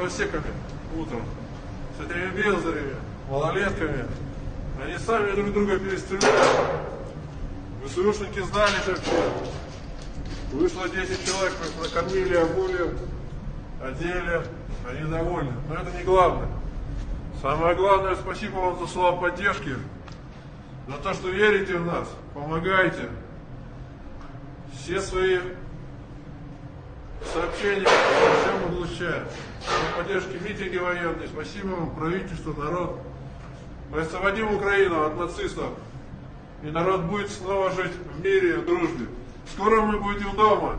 дровосеками утром, с этими бездарями, малолетками. Они сами друг друга перестреляли. ВСУшники знали, как все. Вышло 10 человек, мы их накормили, обули, одели, они довольны. Но это не главное. Самое главное, спасибо вам за слова поддержки, за то, что верите в нас, помогаете. Все свои сообщения всем облучаем. За поддержки митинги военные. Спасибо вам, правительство, народ. Мы освободим Украину от нацистов. И народ будет снова жить в мире и дружбе. Скоро мы будем дома.